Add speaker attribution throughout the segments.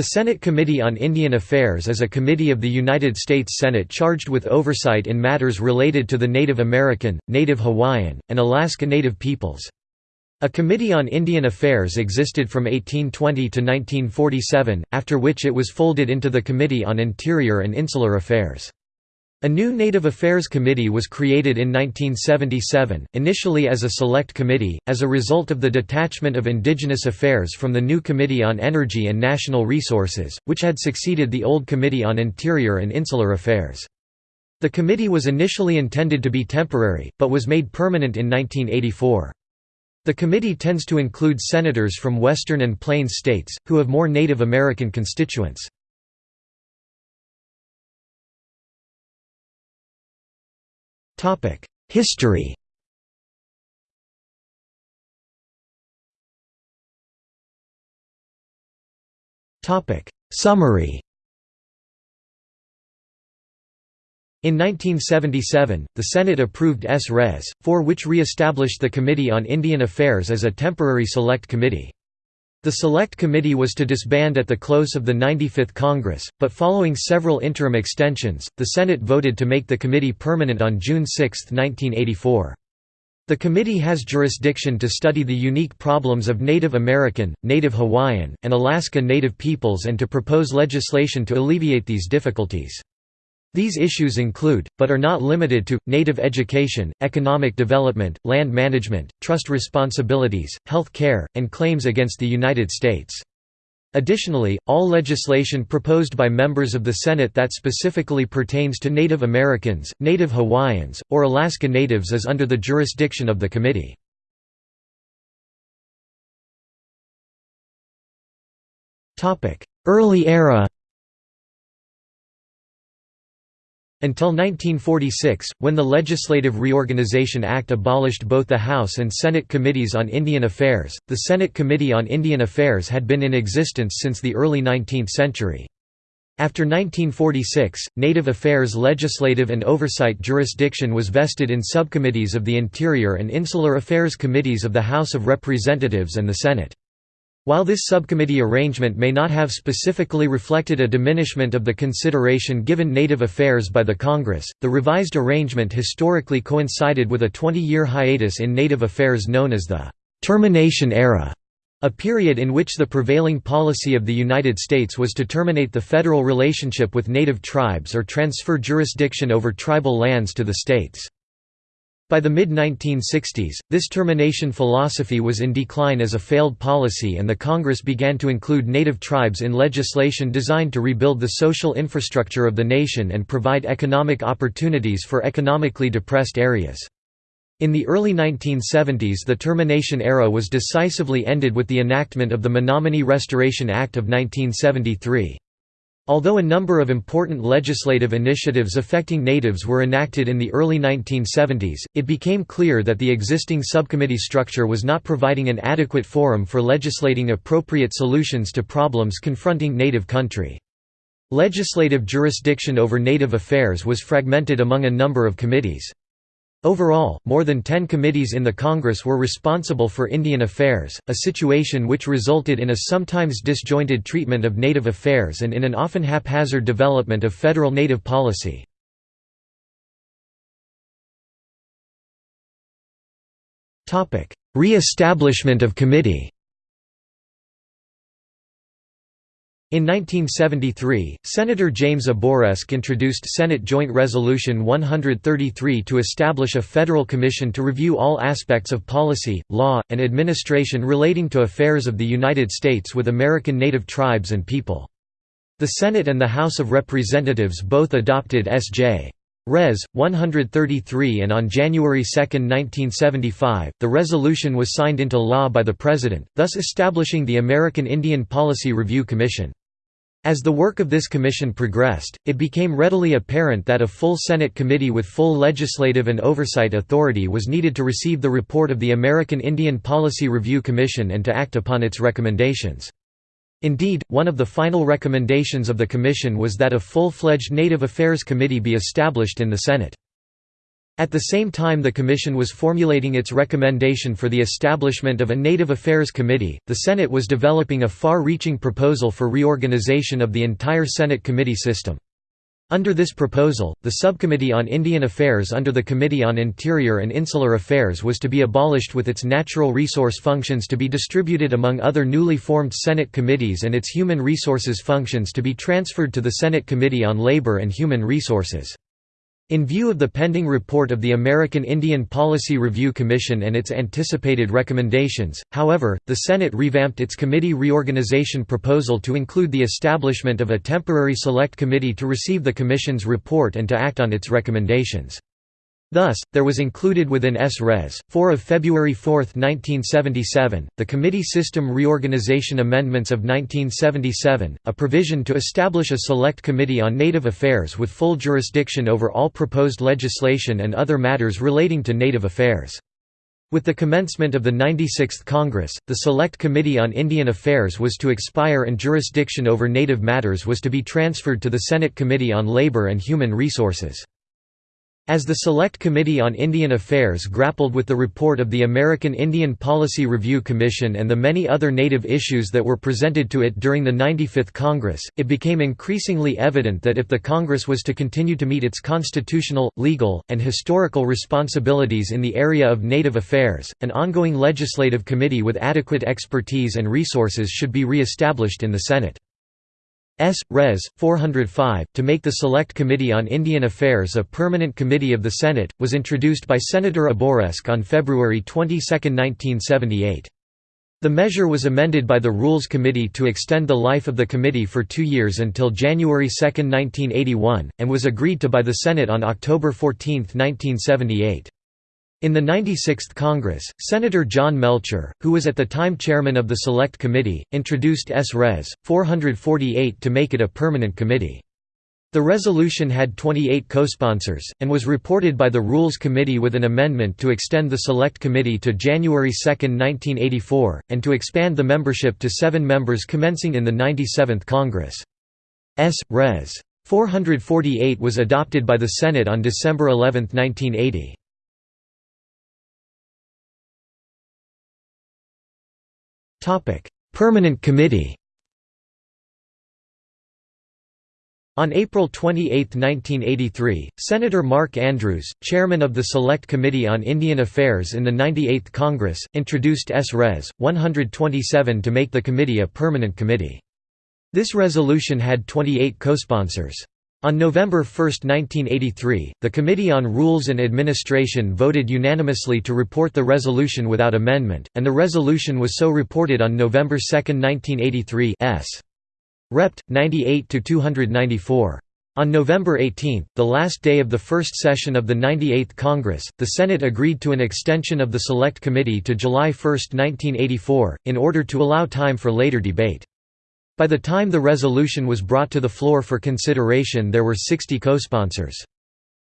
Speaker 1: The Senate Committee on Indian Affairs is a committee of the United States Senate charged with oversight in matters related to the Native American, Native Hawaiian, and Alaska Native peoples. A Committee on Indian Affairs existed from 1820 to 1947, after which it was folded into the Committee on Interior and Insular Affairs. A new Native Affairs Committee was created in 1977, initially as a select committee, as a result of the detachment of Indigenous Affairs from the new Committee on Energy and Natural Resources, which had succeeded the old Committee on Interior and Insular Affairs. The committee was initially intended to be temporary, but was made permanent in 1984. The committee tends to include senators from western and plains states, who have more Native American constituents. History Summary In 1977, the Senate approved S. Res. 4 which re-established the Committee on Indian Affairs as a temporary select committee. The Select Committee was to disband at the close of the 95th Congress, but following several interim extensions, the Senate voted to make the committee permanent on June 6, 1984. The committee has jurisdiction to study the unique problems of Native American, Native Hawaiian, and Alaska Native peoples and to propose legislation to alleviate these difficulties. These issues include, but are not limited to, native education, economic development, land management, trust responsibilities, health care, and claims against the United States. Additionally, all legislation proposed by members of the Senate that specifically pertains to Native Americans, Native Hawaiians, or Alaska Natives is under the jurisdiction of the committee. Early era Until 1946, when the Legislative Reorganization Act abolished both the House and Senate Committees on Indian Affairs, the Senate Committee on Indian Affairs had been in existence since the early 19th century. After 1946, Native Affairs legislative and oversight jurisdiction was vested in subcommittees of the Interior and Insular Affairs Committees of the House of Representatives and the Senate. While this subcommittee arrangement may not have specifically reflected a diminishment of the consideration given Native affairs by the Congress, the revised arrangement historically coincided with a 20-year hiatus in Native affairs known as the «termination era», a period in which the prevailing policy of the United States was to terminate the federal relationship with Native tribes or transfer jurisdiction over tribal lands to the states. By the mid-1960s, this termination philosophy was in decline as a failed policy and the Congress began to include native tribes in legislation designed to rebuild the social infrastructure of the nation and provide economic opportunities for economically depressed areas. In the early 1970s the termination era was decisively ended with the enactment of the Menominee Restoration Act of 1973. Although a number of important legislative initiatives affecting natives were enacted in the early 1970s, it became clear that the existing subcommittee structure was not providing an adequate forum for legislating appropriate solutions to problems confronting native country. Legislative jurisdiction over native affairs was fragmented among a number of committees. Overall, more than ten committees in the Congress were responsible for Indian affairs, a situation which resulted in a sometimes disjointed treatment of Native affairs and in an often haphazard development of federal Native policy. Re-establishment of committee In 1973, Senator James Abourezk introduced Senate Joint Resolution 133 to establish a federal commission to review all aspects of policy, law, and administration relating to affairs of the United States with American Native tribes and people. The Senate and the House of Representatives both adopted S.J. Res. 133 and on January 2, 1975, the resolution was signed into law by the President, thus establishing the American Indian Policy Review Commission. As the work of this commission progressed, it became readily apparent that a full Senate committee with full legislative and oversight authority was needed to receive the report of the American Indian Policy Review Commission and to act upon its recommendations. Indeed, one of the final recommendations of the Commission was that a full-fledged Native Affairs Committee be established in the Senate. At the same time the Commission was formulating its recommendation for the establishment of a Native Affairs Committee, the Senate was developing a far-reaching proposal for reorganization of the entire Senate committee system. Under this proposal, the Subcommittee on Indian Affairs under the Committee on Interior and Insular Affairs was to be abolished with its natural resource functions to be distributed among other newly formed Senate committees and its human resources functions to be transferred to the Senate Committee on Labor and Human Resources. In view of the pending report of the American Indian Policy Review Commission and its anticipated recommendations, however, the Senate revamped its committee reorganization proposal to include the establishment of a temporary select committee to receive the Commission's report and to act on its recommendations. Thus, there was included within S. Res. 4 of February 4, 1977, the Committee System Reorganization Amendments of 1977, a provision to establish a Select Committee on Native Affairs with full jurisdiction over all proposed legislation and other matters relating to Native Affairs. With the commencement of the 96th Congress, the Select Committee on Indian Affairs was to expire and jurisdiction over Native matters was to be transferred to the Senate Committee on Labor and Human Resources. As the Select Committee on Indian Affairs grappled with the report of the American Indian Policy Review Commission and the many other Native issues that were presented to it during the 95th Congress, it became increasingly evident that if the Congress was to continue to meet its constitutional, legal, and historical responsibilities in the area of Native affairs, an ongoing legislative committee with adequate expertise and resources should be re-established in the Senate. S. Res. 405, to make the Select Committee on Indian Affairs a permanent committee of the Senate, was introduced by Senator Abourezk on February 22, 1978. The measure was amended by the Rules Committee to extend the life of the committee for two years until January 2, 1981, and was agreed to by the Senate on October 14, 1978. In the 96th Congress, Senator John Melcher, who was at the time chairman of the Select Committee, introduced S. Res. 448 to make it a permanent committee. The resolution had 28 co-sponsors, and was reported by the Rules Committee with an amendment to extend the Select Committee to January 2, 1984, and to expand the membership to seven members commencing in the 97th Congress. S. Res. 448 was adopted by the Senate on December 11, 1980. Topic: Permanent Committee. On April 28, 1983, Senator Mark Andrews, chairman of the Select Committee on Indian Affairs in the 98th Congress, introduced S. Res. 127 to make the committee a permanent committee. This resolution had 28 co-sponsors. On November 1, 1983, the Committee on Rules and Administration voted unanimously to report the resolution without amendment, and the resolution was so reported on November 2, 1983 S. Rept. 98–294. On November 18, the last day of the first session of the 98th Congress, the Senate agreed to an extension of the Select Committee to July 1, 1984, in order to allow time for later debate. By the time the resolution was brought to the floor for consideration there were 60 co-sponsors.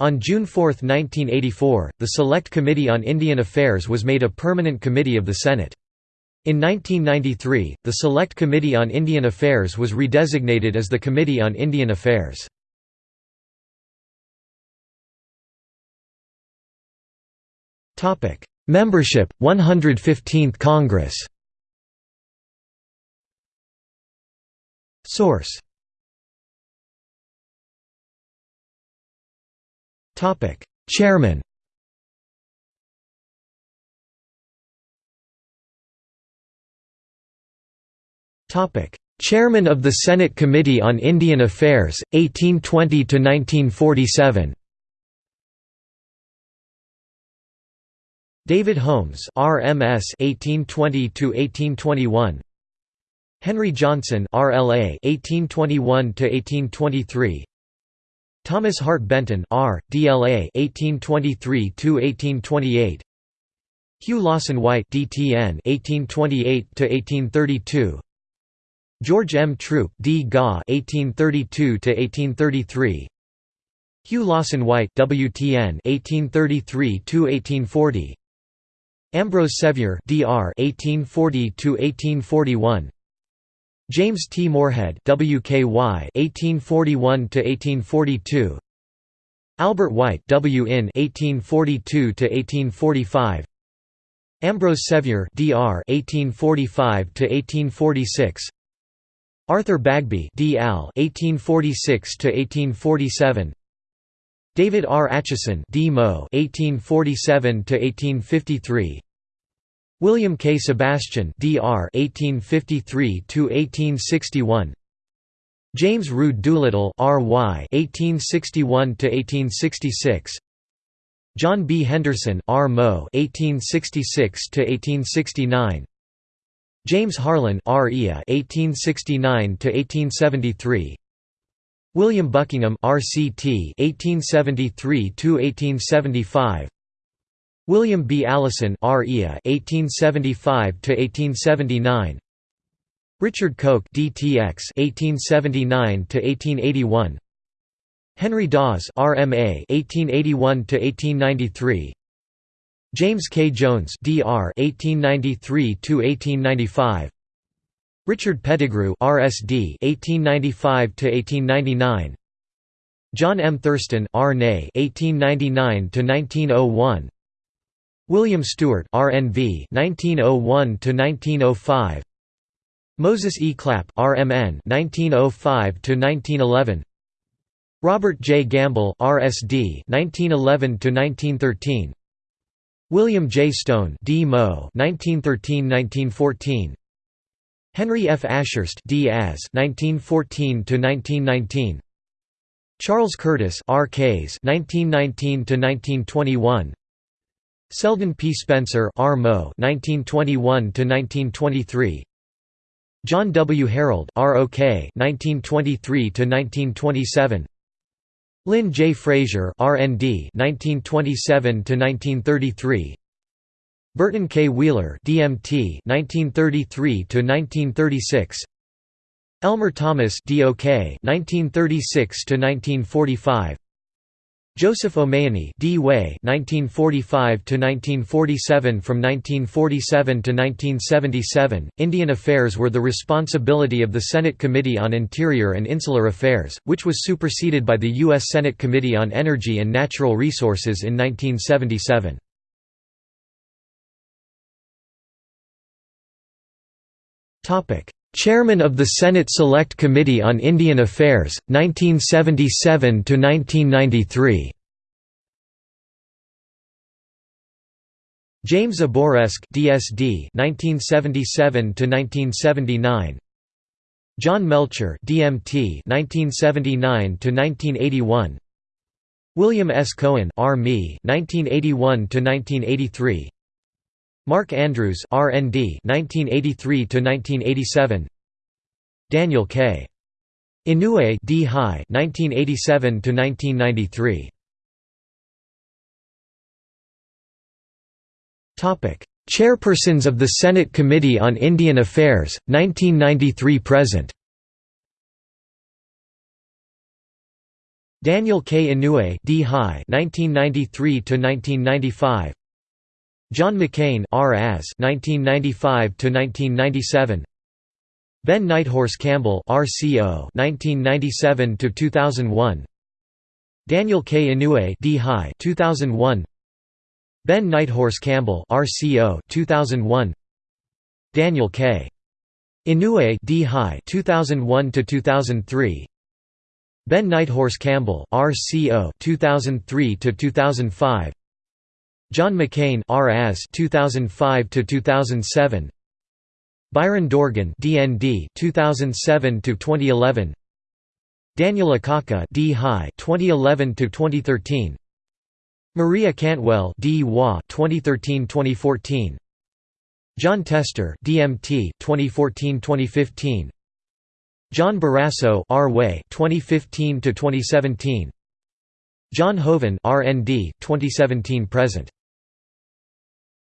Speaker 1: On June 4, 1984, the Select Committee on Indian Affairs was made a permanent committee of the Senate. In 1993, the Select Committee on Indian Affairs was redesignated as the Committee on Indian Affairs. Membership, 115th Congress Source. Chairman. Topic. Chairman of the Senate Committee on Indian Affairs, 1820 to 1947. David Holmes RMS 1820–1821 Henry Johnson RLA 1821 to 1823 Thomas Hart Benton R DLA 1823 to 1828 Hugh Lawson White DTN 1828 to 1832 George M. Troup D GA 1832 to 1833 Hugh Lawson White WTN 1833 to 1840 Ambrose Sevier DR 1840 to 1841 James T. Morehead WKY 1841 1842 Albert White W in 1842 to 1845 Ambrose Sevier Dr 1845 to 1846 Arthur Bagby D. Al 1846 to 1847 David R. Atchison D. Mo 1847 to 1853 William K. Sebastian Dr 1853 to 1861 James Rood Doolittle R.Y. 1861 to 1866. John B. Henderson R. Mo. 1866 to 1869. James Harlan R. Ea. 1869 to 1873. William Buckingham R.C.T. 1873 to 1875. William B. Allison R. Ea. 1875 to 1879. Richard Coke DTX 1879 to 1881 Henry Dawes RMA 1881 to 1893 James K Jones DR 1893 to 1895 Richard Pettigrew RSD 1895 to 1899 John M Thurston RNA 1899 to 1901 William Stewart RNV 1901 to 1905 Moses E. Clapp RMN 1905 to 1911 Robert J. Gamble RSD 1911 to 1913 William J. Stone D. Mo 1913–1914 Henry F. Ashurst D. 1914 to 1919 Charles Curtis R. Kays 1919 to 1921 Selden P. Spencer R. Mo. 1921 to 1923 John W. Harreld ROK 1923 to 1927 Lynn J. Frazier RND 1927 to 1933 Burton K. Wheeler DMT 1933 to 1936 Elmer Thomas DOK 1936 to 1945 Joseph O'Mahoney D. Way 1945 to 1947 From 1947 to 1977, Indian Affairs were the responsibility of the Senate Committee on Interior and Insular Affairs, which was superseded by the U.S. Senate Committee on Energy and Natural Resources in 1977. Chairman of the Senate Select Committee on Indian Affairs, 1977–1993 James Abourezk DSD 1977–1979 John Melcher DMT 1979–1981 William S. Cohen R.Me 1981–1983 Mark Andrews RND 1983 to 1987 Daniel K. Inouye D. High 1987 to 1993 Topic Chairpersons of the Senate Committee on Indian Affairs 1993 present. Daniel K. Inouye D. High 1993 to 1995 John McCain R. As 1995 to 1997. Ben Nighthorse Campbell RCO 1997 to 2001. Daniel K. Inouye D. High 2001. Ben Nighthorse Campbell RCO 2001. Daniel K. Inouye D. High 2001 to 2003. Ben Nighthorse Campbell RCO 2003 to 2005. John McCain R. As 2005 to 2007 Byron Dorgan DND 2007 to 2011 Daniel Akaka D High 2011 to 2013 Maria Cantwell D 2013-2014 Jon Tester DMT 2014-2015 John Barrasso R Way 2015 to 2017 John Hoeven RND 2017 present